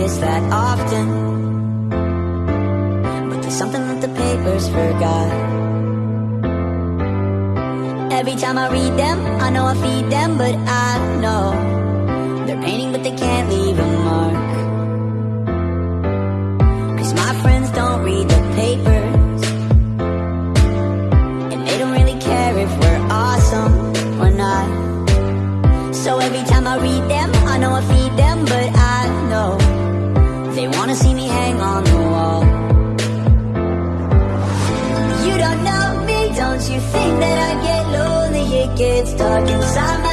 notice that often. But there's something that the papers forgot. Every time I read them, I know I feed them But I know They're painting but they can't leave. gets dark inside my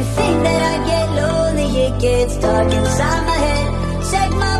you think that I get lonely, it gets dark inside my head. Check my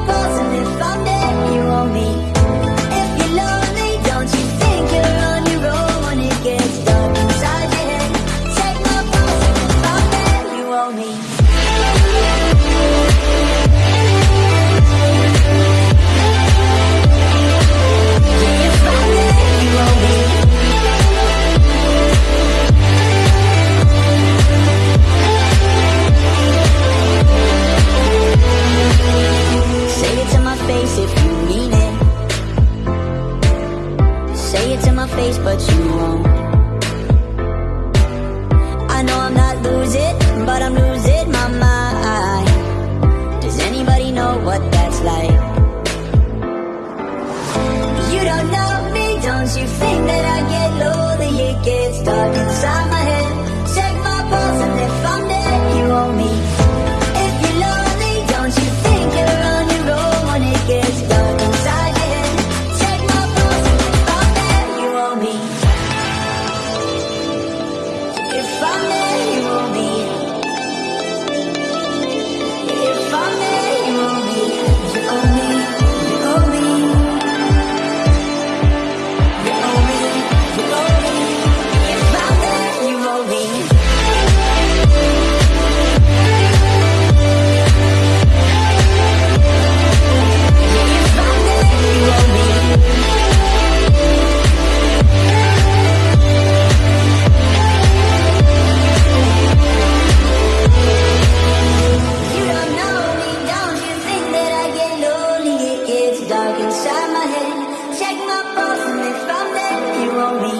inside my head. Check my pulse and if I'm there, you want me.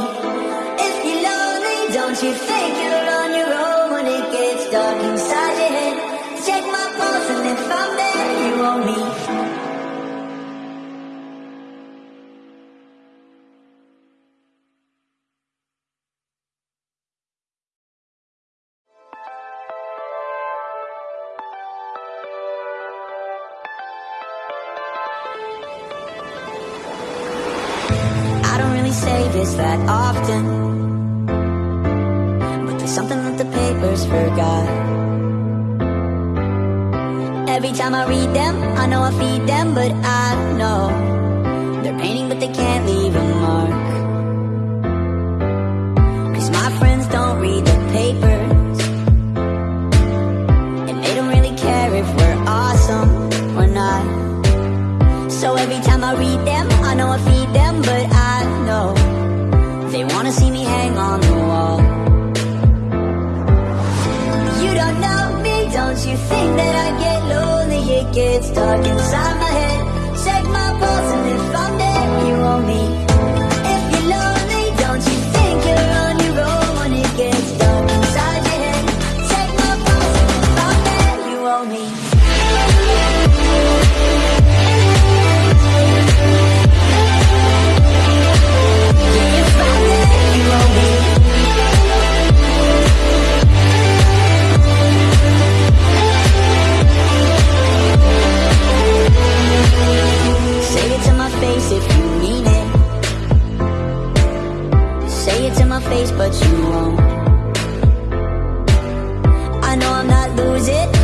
If you're lonely, don't you think? I'm not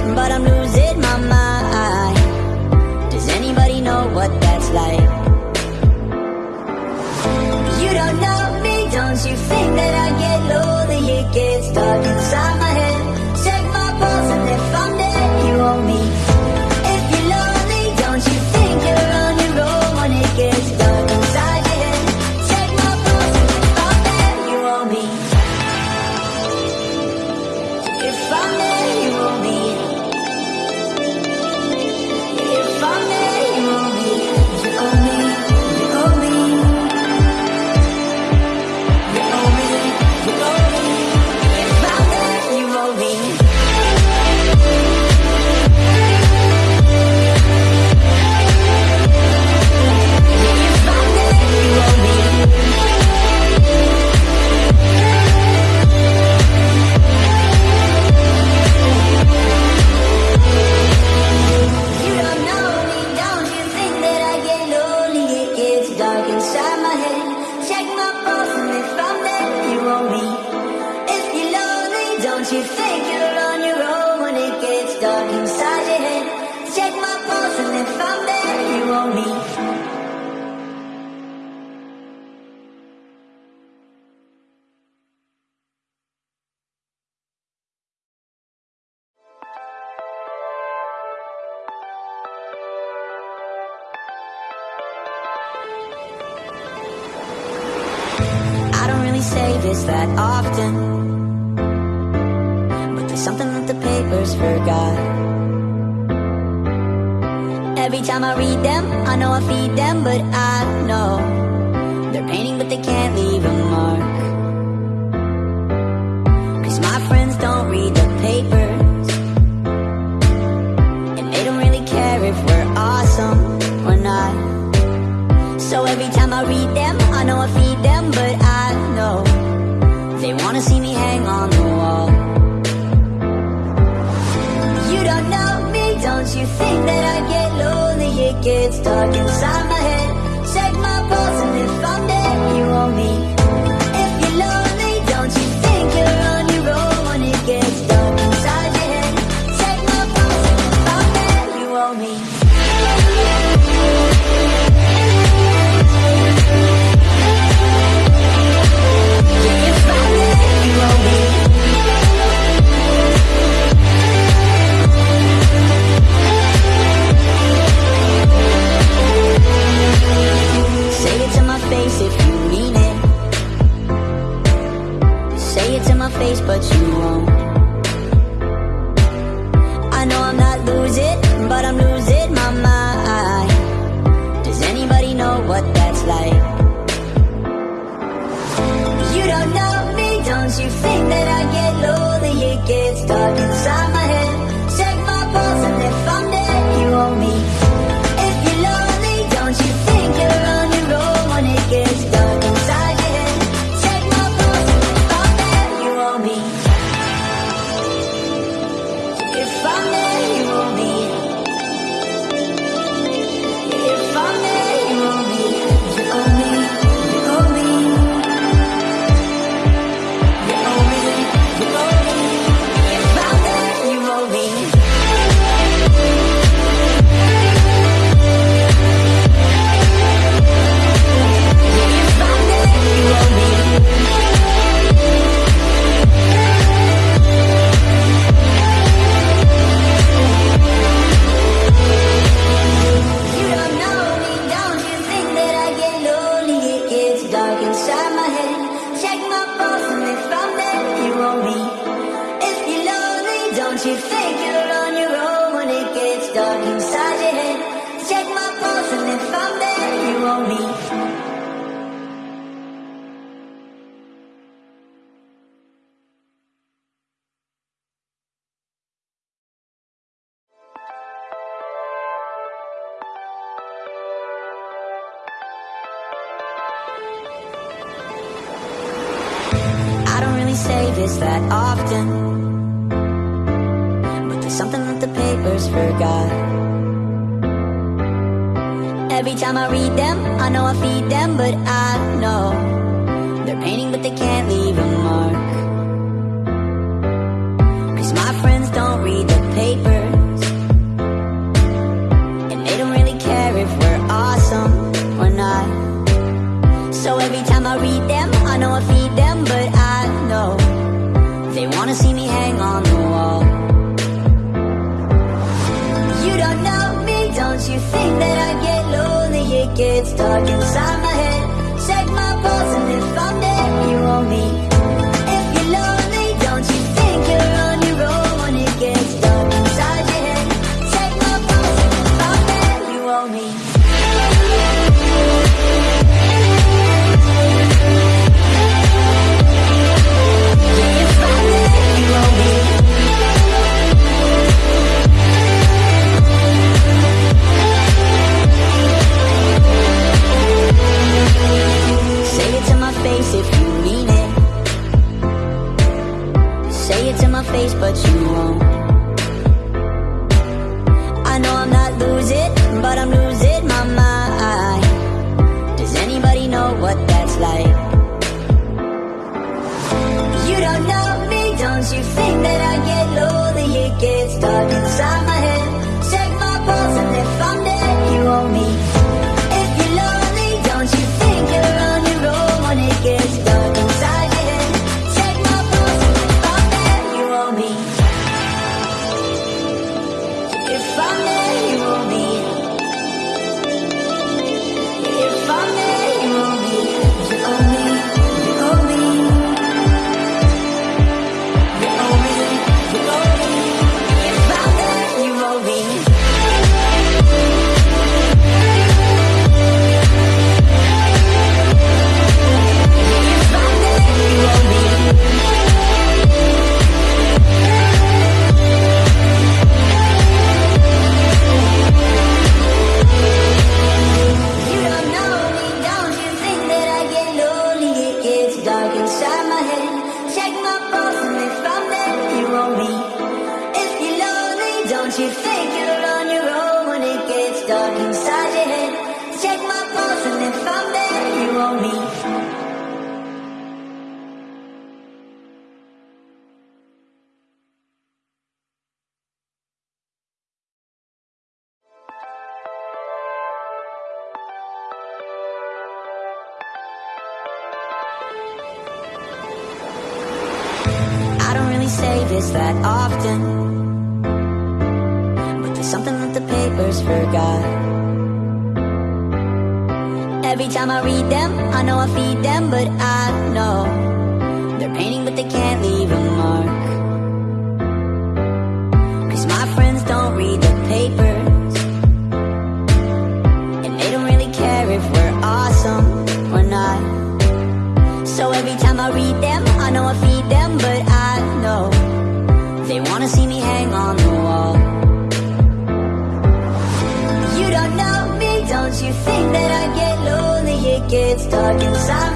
we say this that often. But there's something that the papers forgot. Every time I read them, I know I feed them But I know They're painting but they can't leave Talking inside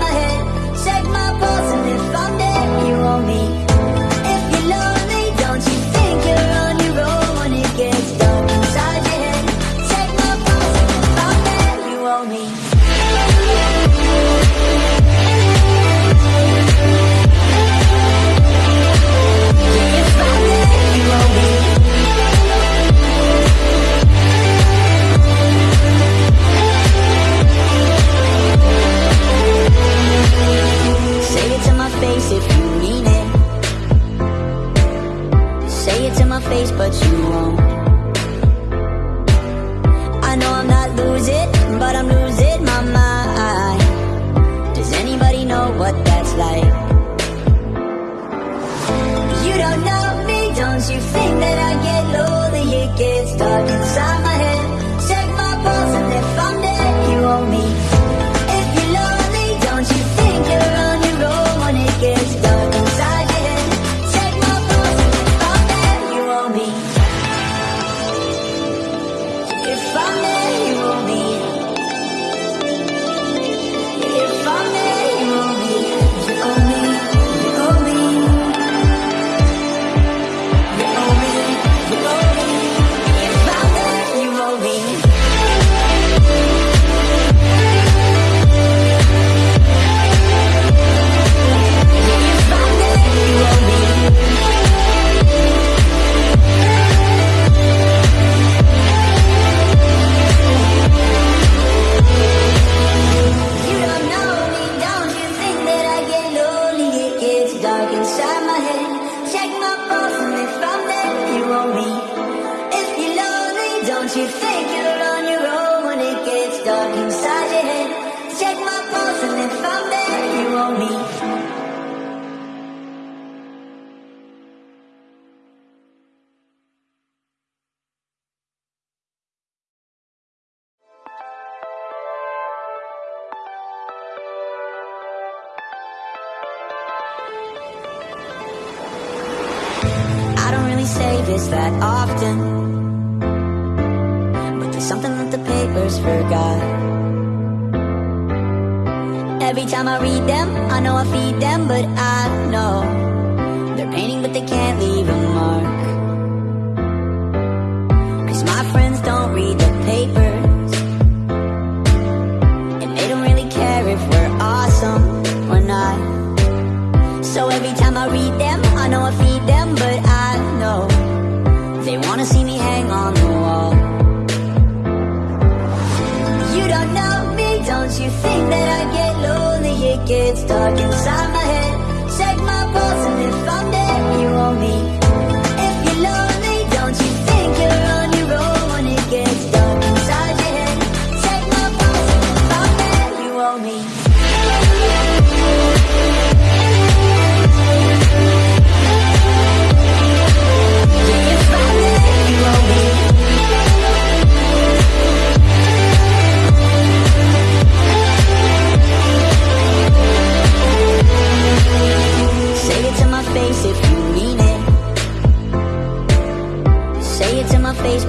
Once you think that I get lonely, it gets dark inside my head. Check my pulse, and if I'm dead, you want me.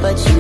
but you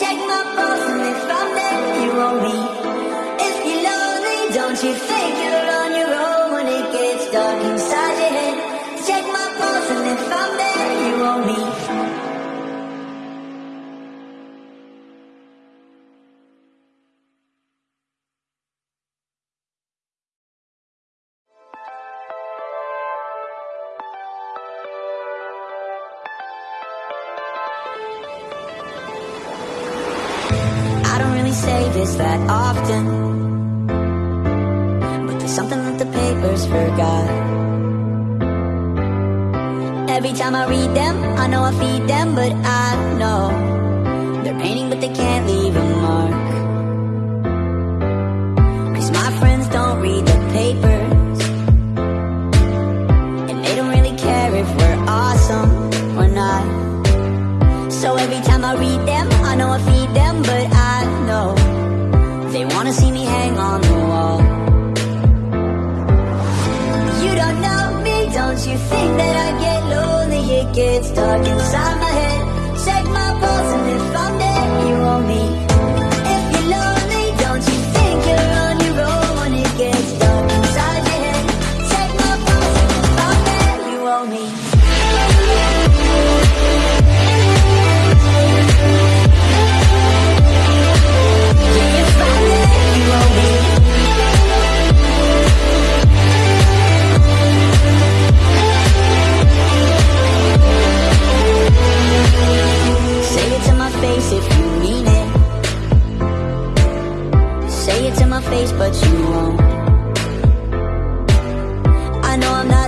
Check my pulse and if I'm there, you won't be. If you're lonely, don't you think you're on your own when it gets dark inside your head? Check my pulse and if I'm you won't be. that often.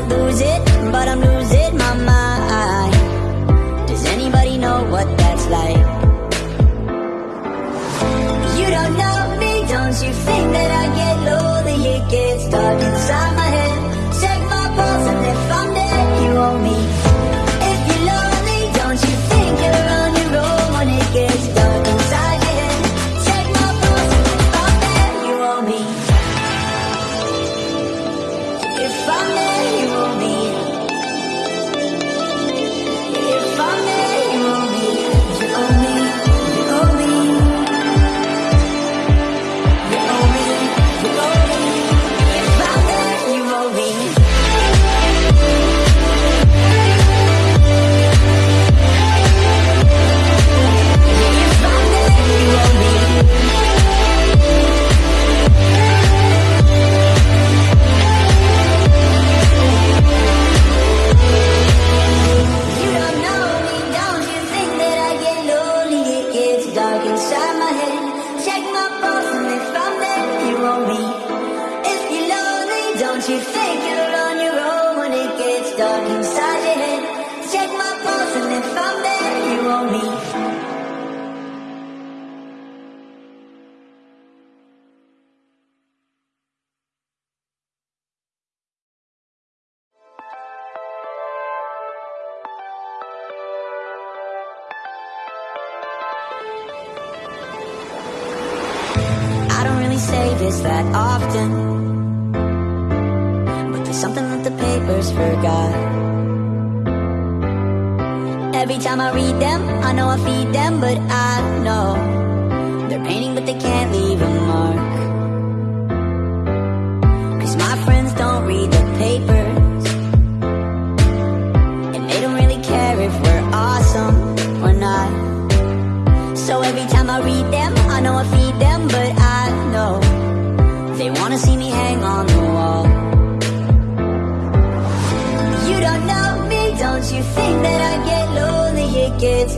lose it, but I'm losing.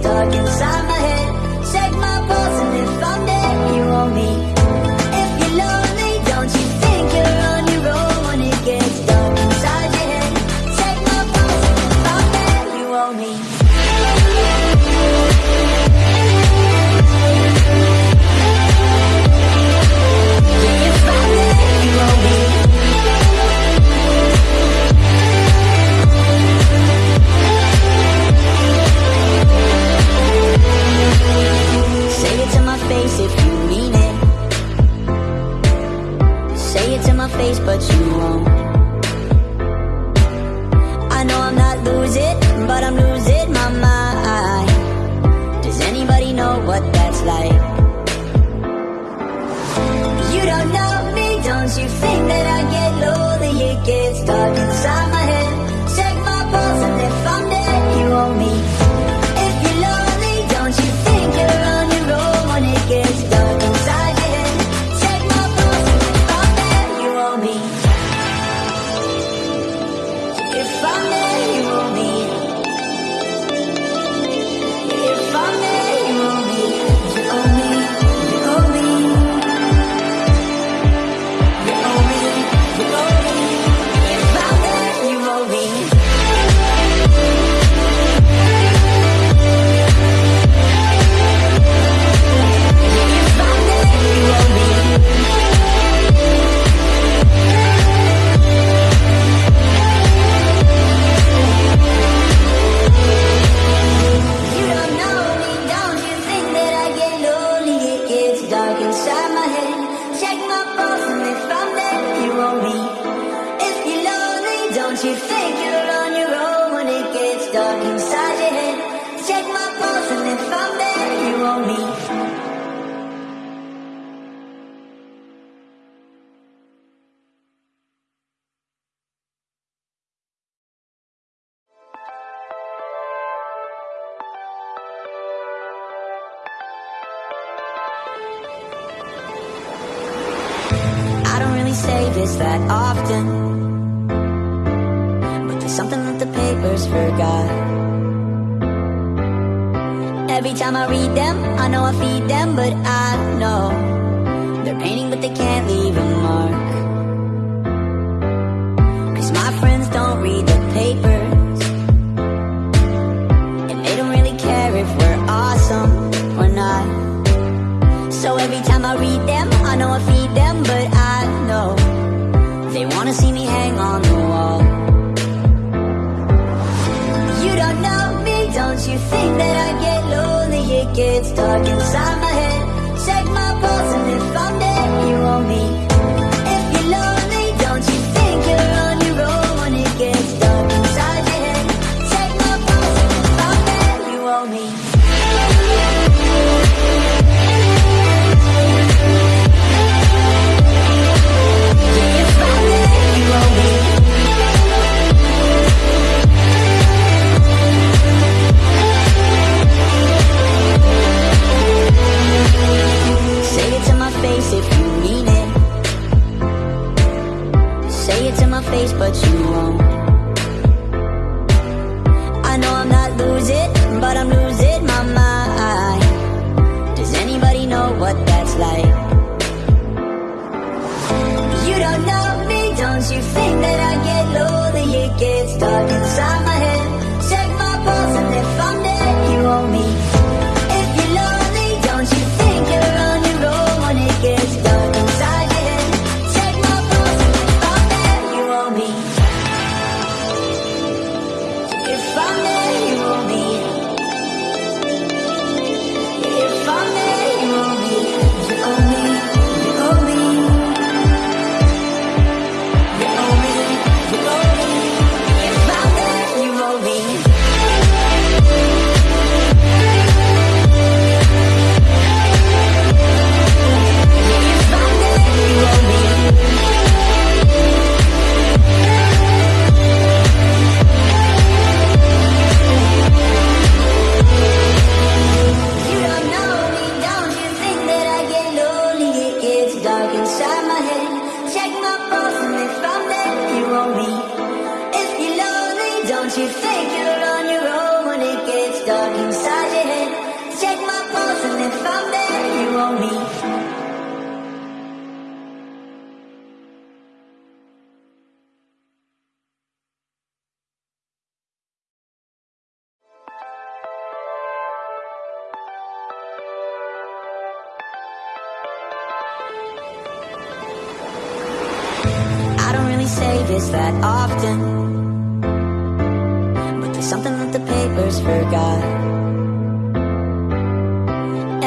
Dark inside say this that often. But there's something that the papers forgot.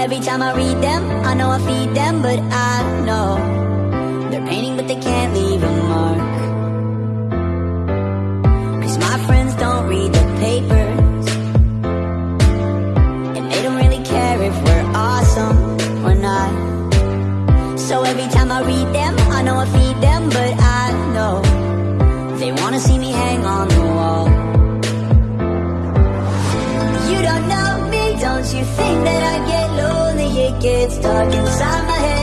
Every time I read them, I know I feed them But I know They're painting but they can't leave a mark. Cause my friends don't read the papers And they don't really care if we're awesome or not. So every time I read gets dark inside my head.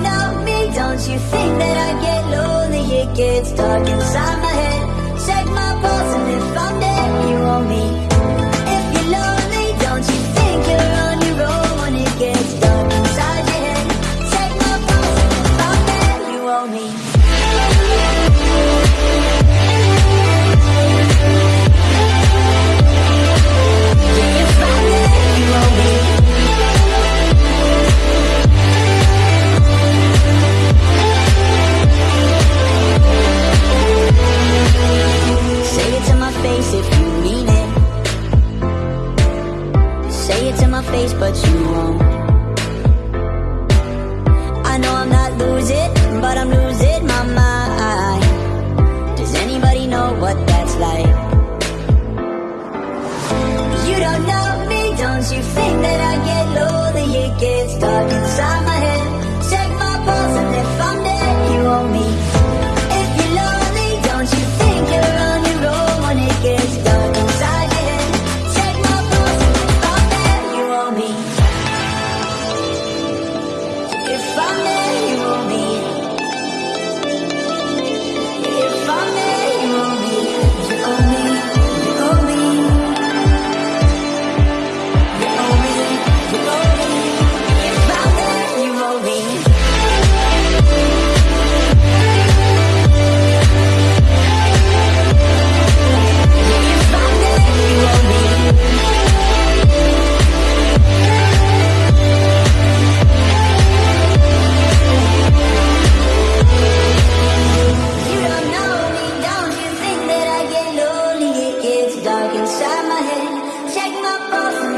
don't me, don't you think that I get lonely? It gets dark inside my head. Check my inside my head. Take my pulse.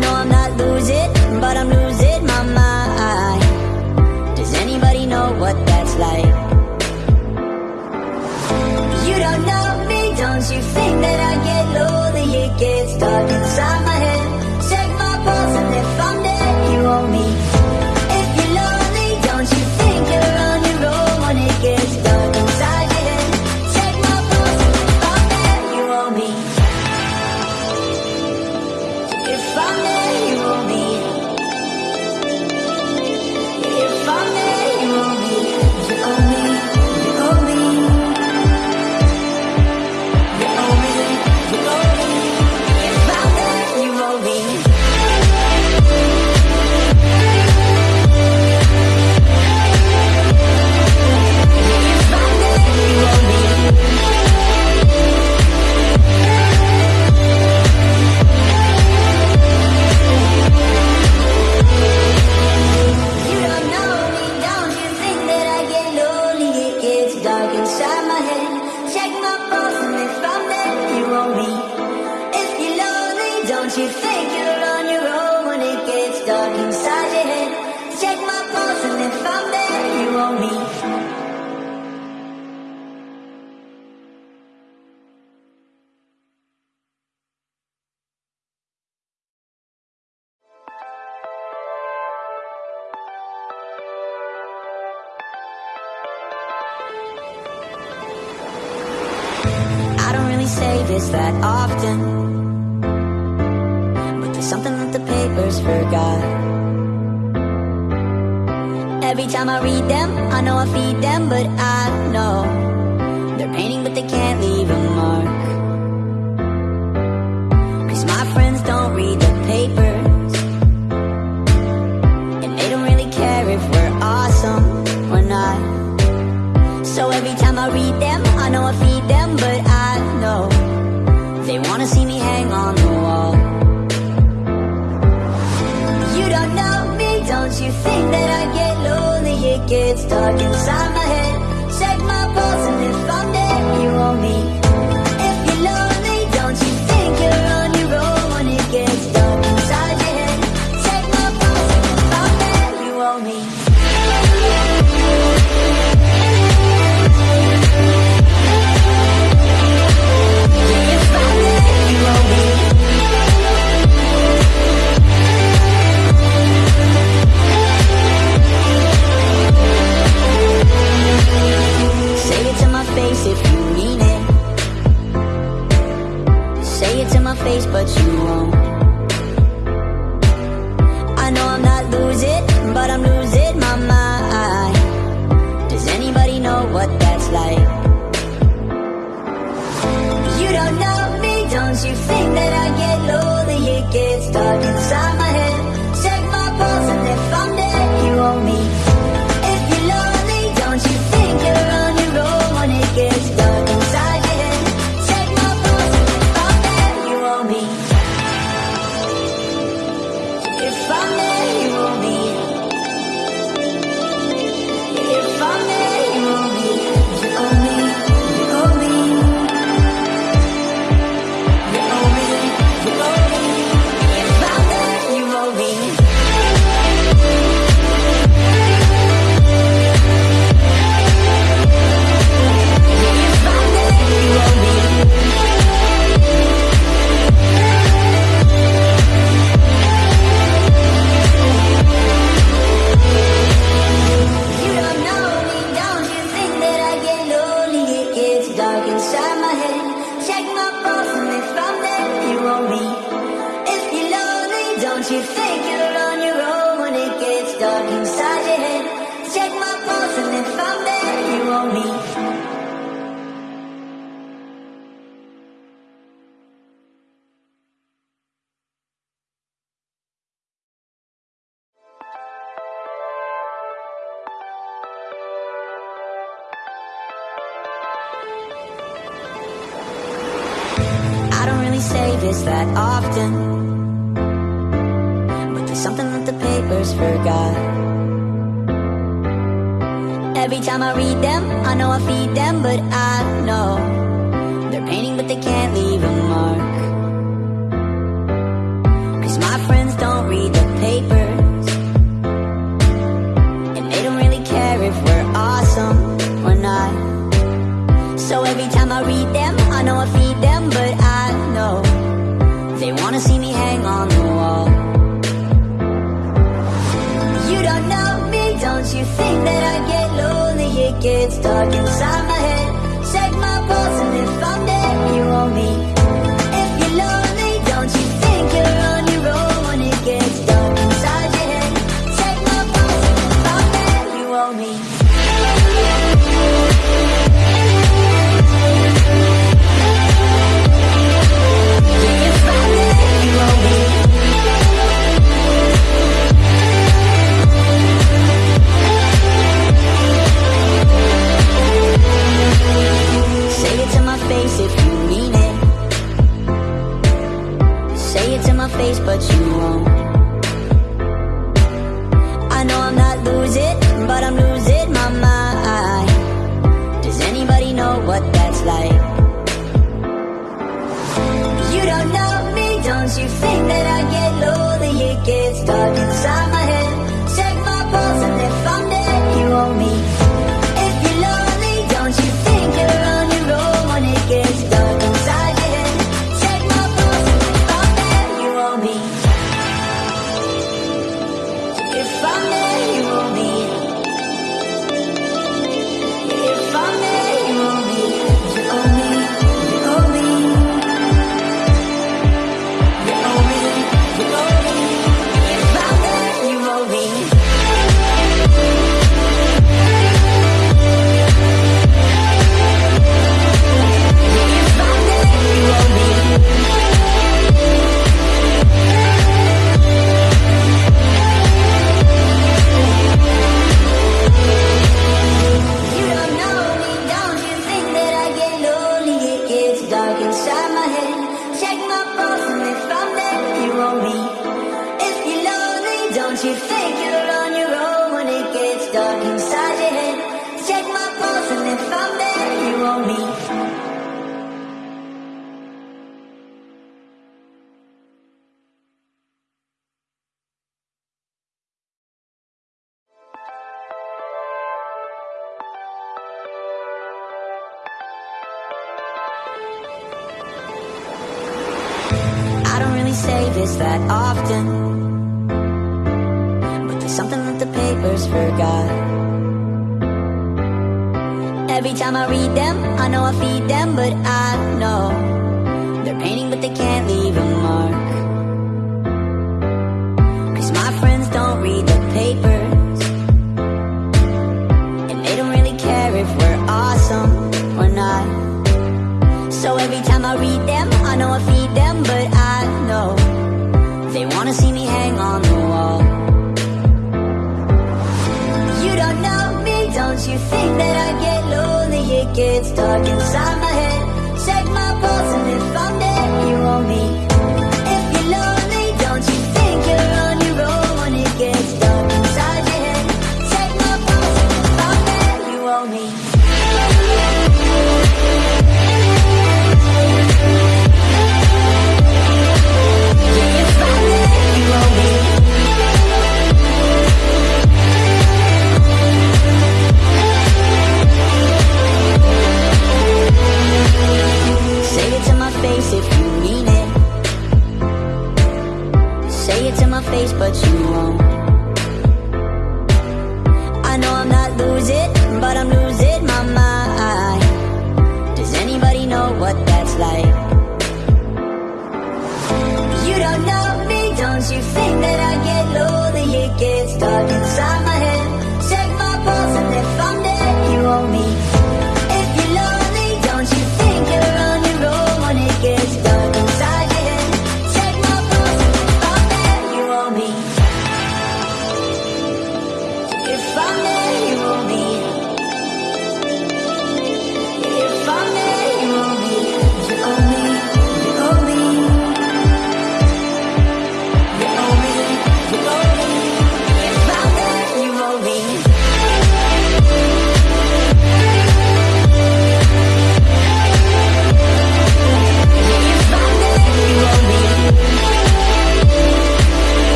know I'm not losing, but I'm losing my mind Does anybody know what that's like? You don't know me, don't you think that I get lonely? It gets dark inside my notice that often? But there's something that the papers forgot. Every time I read them, I know I feed them But I know gets dark inside my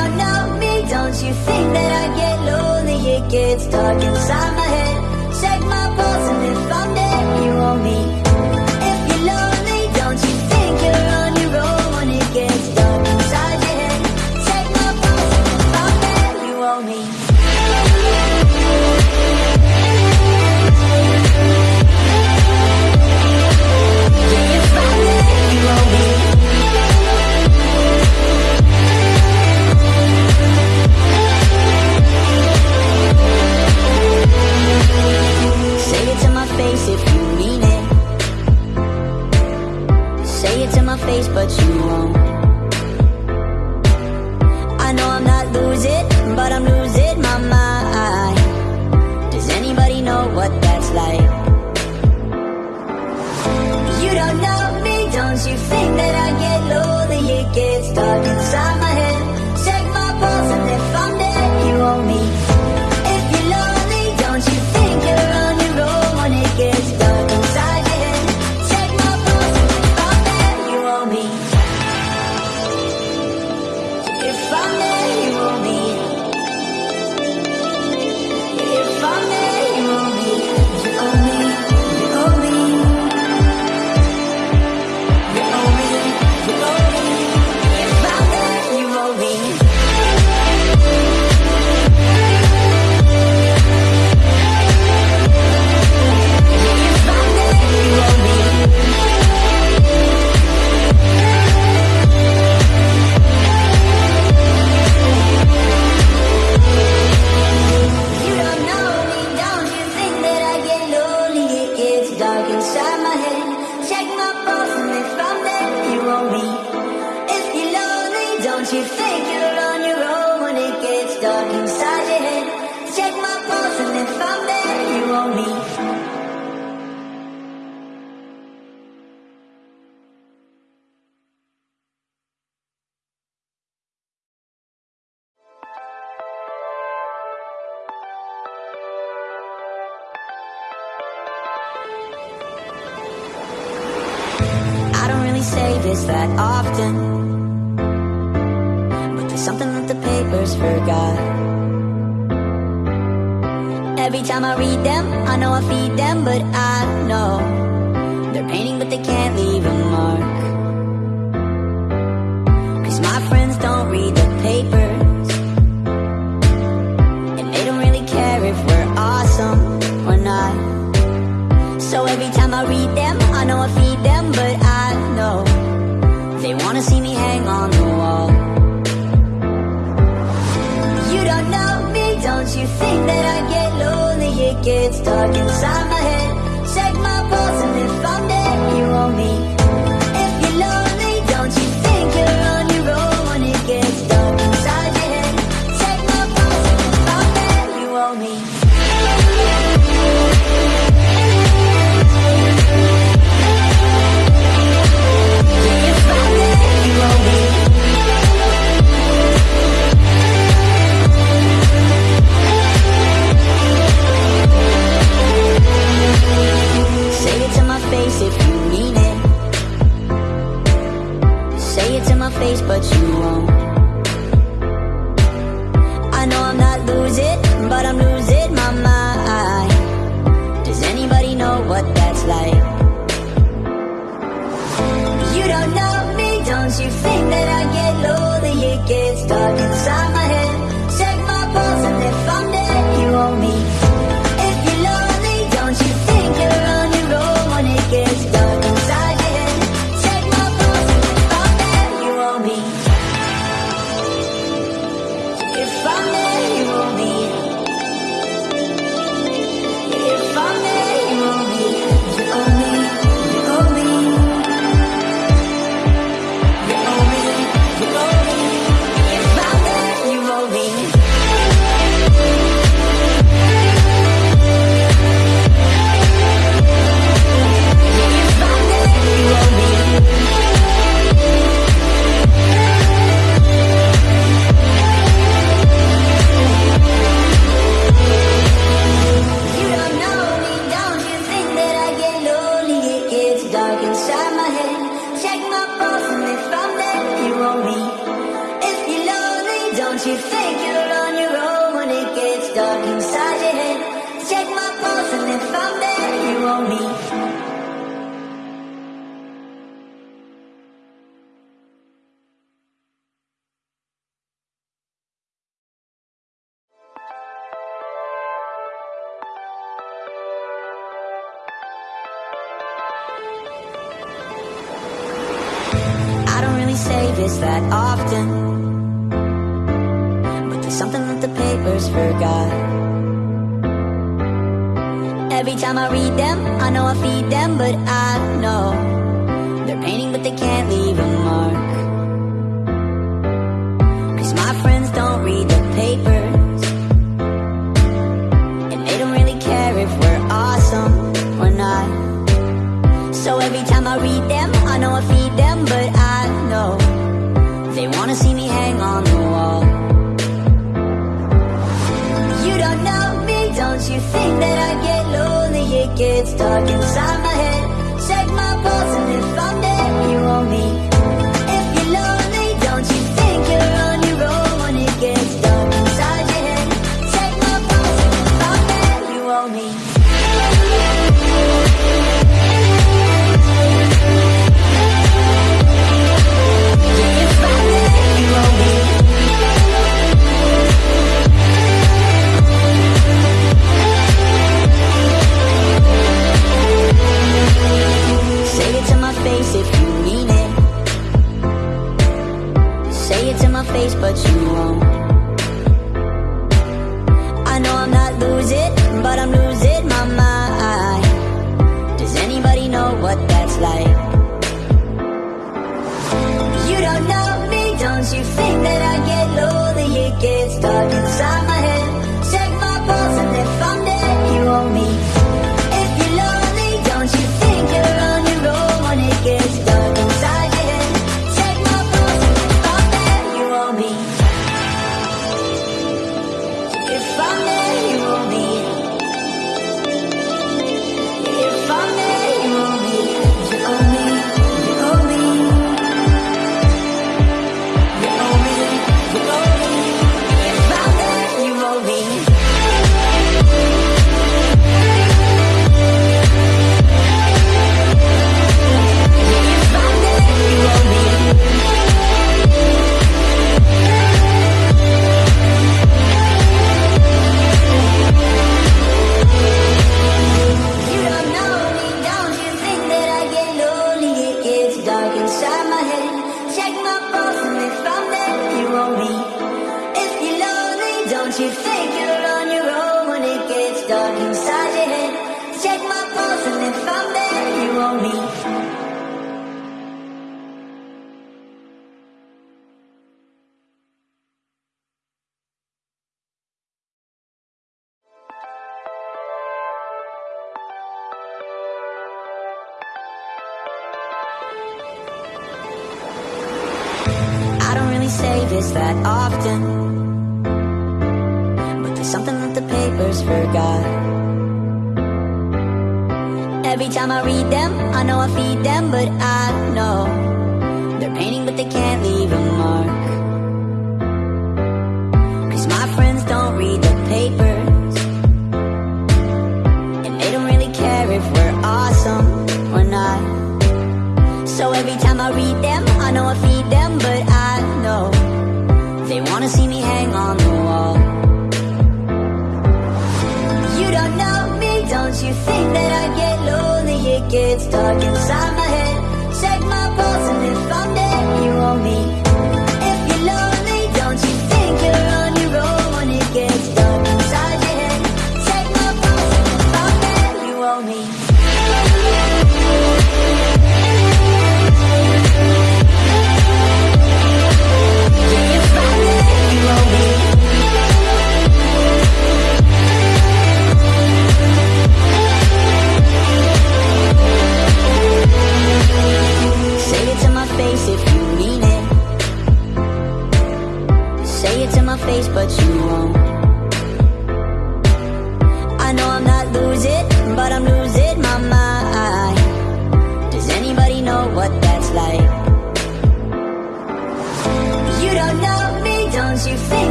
don't know me. Don't you think that I get lonely? It gets dark inside my head. Check my pulse and if I'm dead You want me